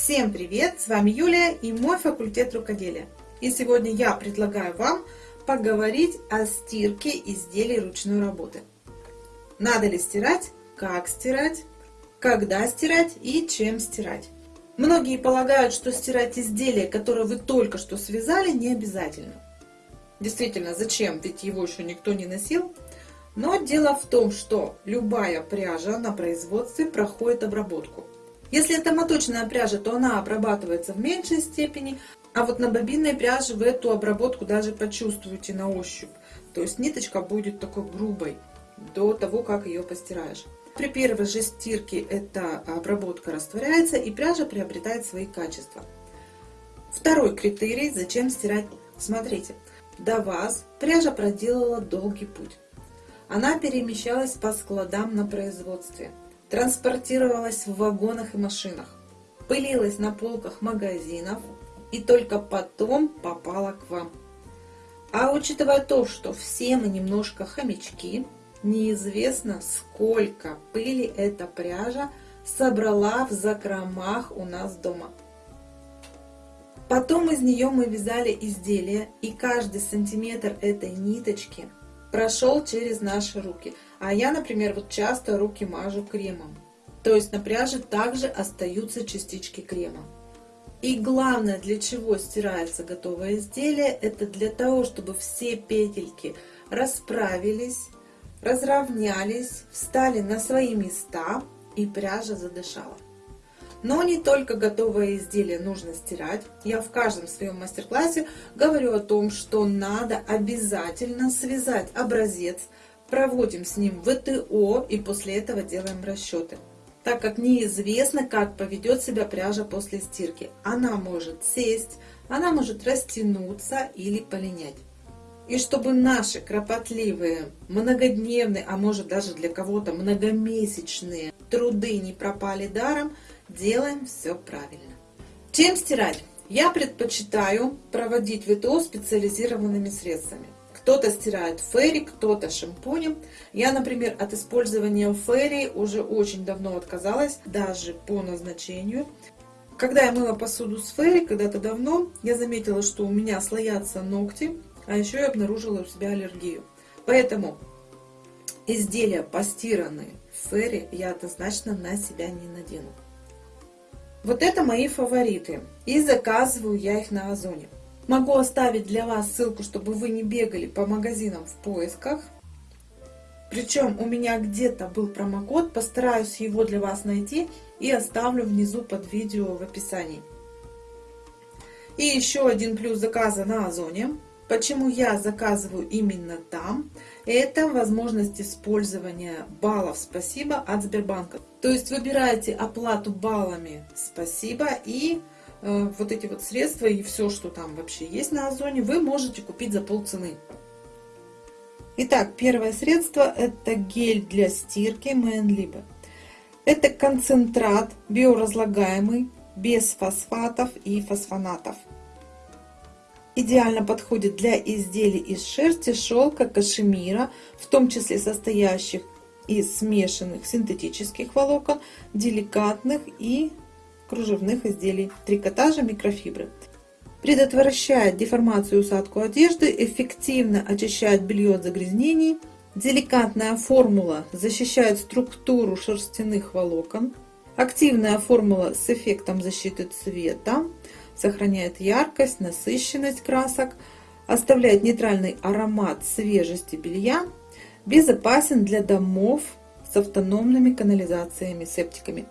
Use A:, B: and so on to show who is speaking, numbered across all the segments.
A: Всем привет! С вами Юлия и мой факультет рукоделия. И сегодня я предлагаю вам поговорить о стирке изделий ручной работы. Надо ли стирать, как стирать, когда стирать и чем стирать. Многие полагают, что стирать изделие, которое вы только что связали, не обязательно. Действительно, зачем? Ведь его еще никто не носил. Но дело в том, что любая пряжа на производстве проходит обработку. Если это моточная пряжа, то она обрабатывается в меньшей степени, а вот на бобинной пряже вы эту обработку даже почувствуете на ощупь. То есть ниточка будет такой грубой до того, как ее постираешь. При первой же стирке эта обработка растворяется и пряжа приобретает свои качества. Второй критерий, зачем стирать. Смотрите, до вас пряжа проделала долгий путь. Она перемещалась по складам на производстве, транспортировалась в вагонах и машинах, пылилась на полках магазинов и только потом попала к вам. А учитывая то, что все мы немножко хомячки, неизвестно, сколько пыли эта пряжа собрала в закромах у нас дома. Потом из нее мы вязали изделия, и каждый сантиметр этой ниточки прошел через наши руки. А я, например, вот часто руки мажу кремом. То есть на пряже также остаются частички крема. И главное, для чего стирается готовое изделие, это для того, чтобы все петельки расправились, разровнялись, встали на свои места и пряжа задышала. Но не только готовое изделие нужно стирать. Я в каждом своем мастер-классе говорю о том, что надо обязательно связать образец, проводим с ним ВТО и после этого делаем расчеты. Так как неизвестно, как поведет себя пряжа после стирки. Она может сесть, она может растянуться или полинять. И чтобы наши кропотливые, многодневные, а может даже для кого-то многомесячные труды не пропали даром, делаем все правильно. Чем стирать? Я предпочитаю проводить ВТО специализированными средствами. Кто-то стирает ферри, кто-то шампунем. Я, например, от использования ферри уже очень давно отказалась, даже по назначению. Когда я мыла посуду с ферри, когда-то давно, я заметила, что у меня слоятся ногти, а еще я обнаружила у себя аллергию. Поэтому изделия постиранные в ферри я однозначно на себя не надену. Вот это мои фавориты. И заказываю я их на Озоне. Могу оставить для вас ссылку, чтобы вы не бегали по магазинам в поисках. Причем у меня где-то был промокод, постараюсь его для вас найти и оставлю внизу под видео в описании. И еще один плюс заказа на Озоне. Почему я заказываю именно там? Это возможность использования баллов «Спасибо» от Сбербанка. То есть выбираете оплату баллами «Спасибо» и э, вот эти вот средства и все, что там вообще есть на Озоне, вы можете купить за полцены. Итак, первое средство это гель для стирки Мэнлибе. Это концентрат биоразлагаемый, без фосфатов и фосфонатов. Идеально подходит для изделий из шерсти, шелка, кашемира, в том числе состоящих из смешанных синтетических волокон, деликатных и кружевных изделий, трикотажа, микрофибры. Предотвращает деформацию и усадку одежды, эффективно очищает белье от загрязнений. Деликатная формула защищает структуру шерстяных волокон. Активная формула с эффектом защиты цвета сохраняет яркость, насыщенность красок, оставляет нейтральный аромат свежести белья, безопасен для домов с автономными канализациями, септиками.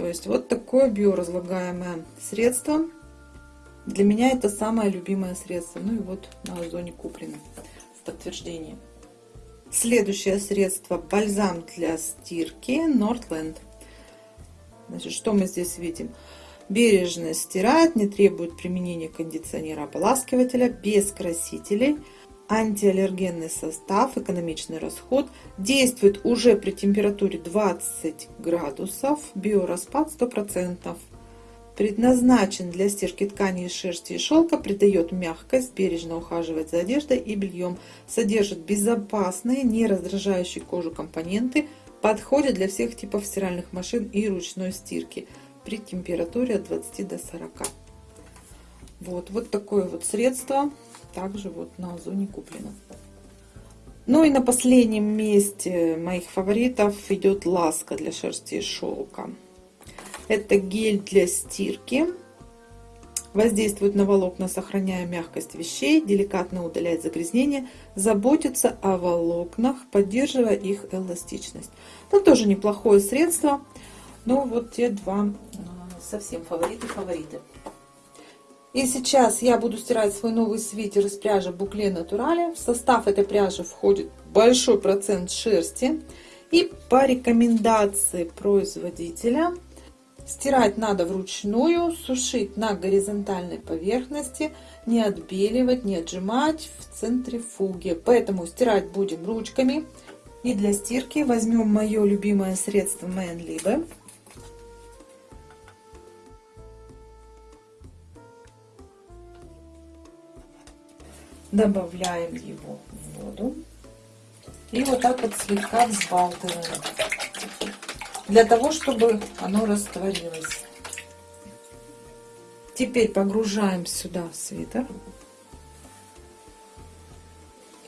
A: То есть вот такое биоразлагаемое средство. Для меня это самое любимое средство. Ну и вот на Озоне куплено в подтверждение. Следующее средство бальзам для стирки Nordland. Значит, что мы здесь видим? бережно стирает, не требует применения кондиционера-ополаскивателя, без красителей, антиаллергенный состав, экономичный расход, действует уже при температуре 20 градусов, биораспад 100%. Предназначен для стирки ткани из шерсти и шелка, придает мягкость, бережно ухаживает за одеждой и бельем, содержит безопасные, не раздражающие кожу компоненты, подходит для всех типов стиральных машин и ручной стирки – при температуре от 20 до 40. Вот, вот такое вот средство. Также вот на Озоне куплено. Ну и на последнем месте моих фаворитов идет ласка для шерсти и шелка. Это гель для стирки. Воздействует на волокна, сохраняя мягкость вещей, деликатно удаляет загрязнения, заботится о волокнах, поддерживая их эластичность. Ну, тоже неплохое средство. Но вот те два а, совсем фавориты-фавориты. И сейчас я буду стирать свой новый свитер из пряжи Букле Натурале. В состав этой пряжи входит большой процент шерсти. И по рекомендации производителя стирать надо вручную, сушить на горизонтальной поверхности, не отбеливать, не отжимать в центрифуге. Поэтому стирать будем ручками. И для стирки возьмем мое любимое средство Manlibe. Добавляем его в воду. И вот так вот слегка взбалтываем. Для того чтобы оно растворилось. Теперь погружаем сюда свитер.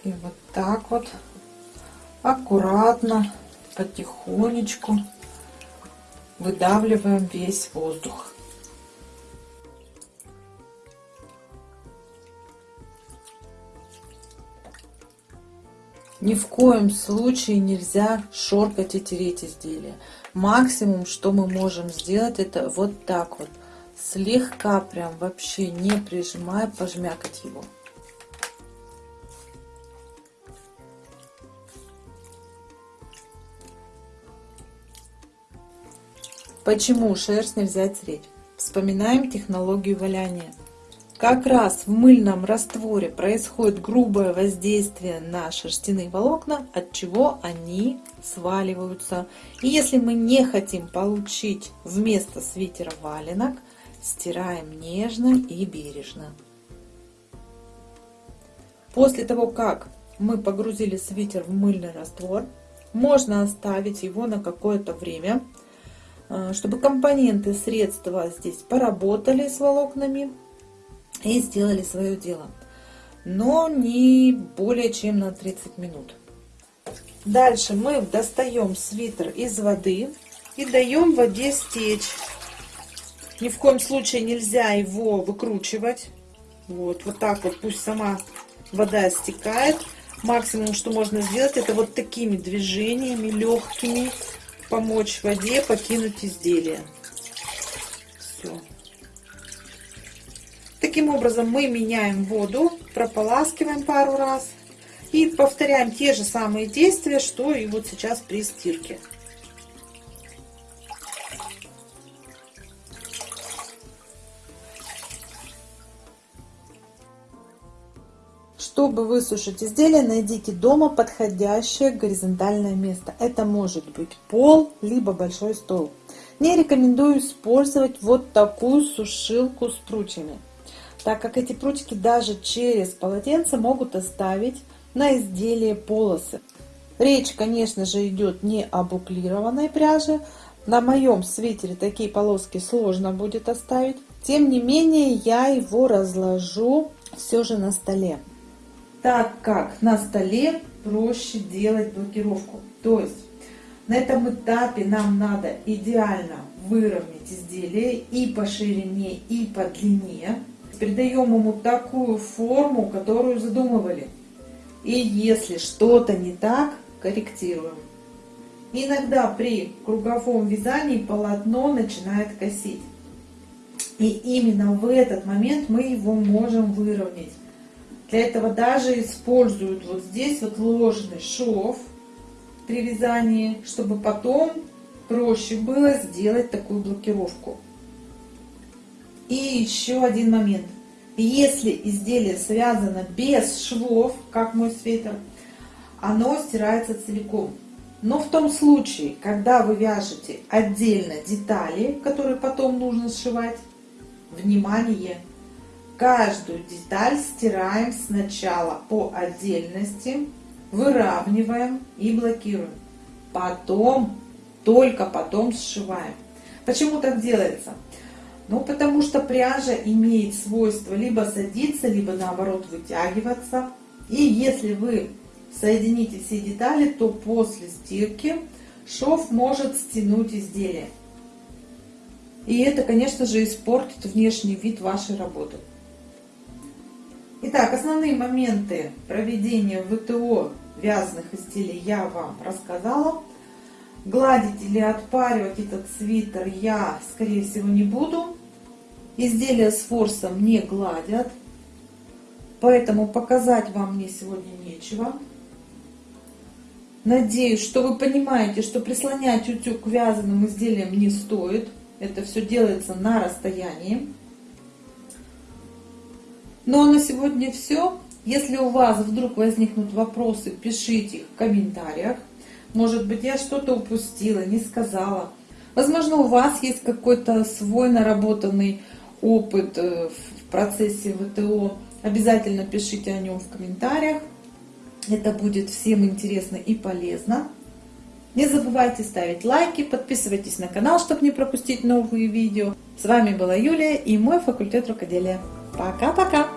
A: И вот так вот аккуратно потихонечку выдавливаем весь воздух Ни в коем случае нельзя шоркать и тереть изделие. Максимум, что мы можем сделать, это вот так вот. Слегка прям вообще не прижимая, пожмякать его. Почему шерсть нельзя тереть? Вспоминаем технологию валяния. Как раз в мыльном растворе происходит грубое воздействие на шерстяные волокна, от чего они сваливаются. И если мы не хотим получить вместо свитера валенок, стираем нежно и бережно. После того, как мы погрузили свитер в мыльный раствор, можно оставить его на какое-то время, э, чтобы компоненты средства здесь поработали с волокнами и сделали свое дело. Но не более чем на 30 минут. Дальше мы достаем свитер из воды и даем воде стечь. Ни в коем случае нельзя его выкручивать. Вот, вот так вот пусть сама вода стекает. Максимум, что можно сделать, это вот такими движениями легкими помочь воде покинуть изделие. Все. Таким образом мы меняем воду, прополаскиваем пару раз и повторяем те же самые действия, что и вот сейчас при стирке. Чтобы высушить изделие, найдите дома подходящее горизонтальное место. Это может быть пол, либо большой стол. Не рекомендую использовать вот такую сушилку с прутьями так как эти прутики даже через полотенце могут оставить на изделии полосы. Речь, конечно же, идет не о буклированной пряже. На моем свитере такие полоски сложно будет оставить. Тем не менее, я его разложу все же на столе. Так как на столе проще делать блокировку. То есть на этом этапе нам надо идеально выровнять изделие и по ширине, и по длине придаем ему такую форму, которую задумывали. И если что-то не так, корректируем. Иногда при круговом вязании полотно начинает косить. И именно в этот момент мы его можем выровнять. Для этого даже используют вот здесь вот ложный шов при вязании, чтобы потом проще было сделать такую блокировку. И еще один момент. Если изделие связано без швов, как мой свитер, оно стирается целиком. Но в том случае, когда вы вяжете отдельно детали, которые потом нужно сшивать, внимание, каждую деталь стираем сначала по отдельности, выравниваем и блокируем. Потом, только потом сшиваем. Почему так делается? Ну, потому что пряжа имеет свойство либо садиться, либо наоборот вытягиваться. И если вы соедините все детали, то после стирки шов может стянуть изделие. И это, конечно же, испортит внешний вид вашей работы. Итак, основные моменты проведения ВТО вязаных изделий я вам рассказала. Гладить или отпаривать этот свитер я, скорее всего, не буду. Изделия с форсом не гладят, поэтому показать вам мне сегодня нечего. Надеюсь, что вы понимаете, что прислонять утюг к вязаным изделиям не стоит. Это все делается на расстоянии. Ну а на сегодня все. Если у вас вдруг возникнут вопросы, пишите их в комментариях. Может быть, я что-то упустила, не сказала. Возможно, у вас есть какой-то свой наработанный опыт э, в процессе ВТО. Обязательно пишите о нем в комментариях. Это будет всем интересно и полезно. Не забывайте ставить лайки, подписывайтесь на канал, чтобы не пропустить новые видео. С вами была Юлия и мой факультет рукоделия. Пока-пока!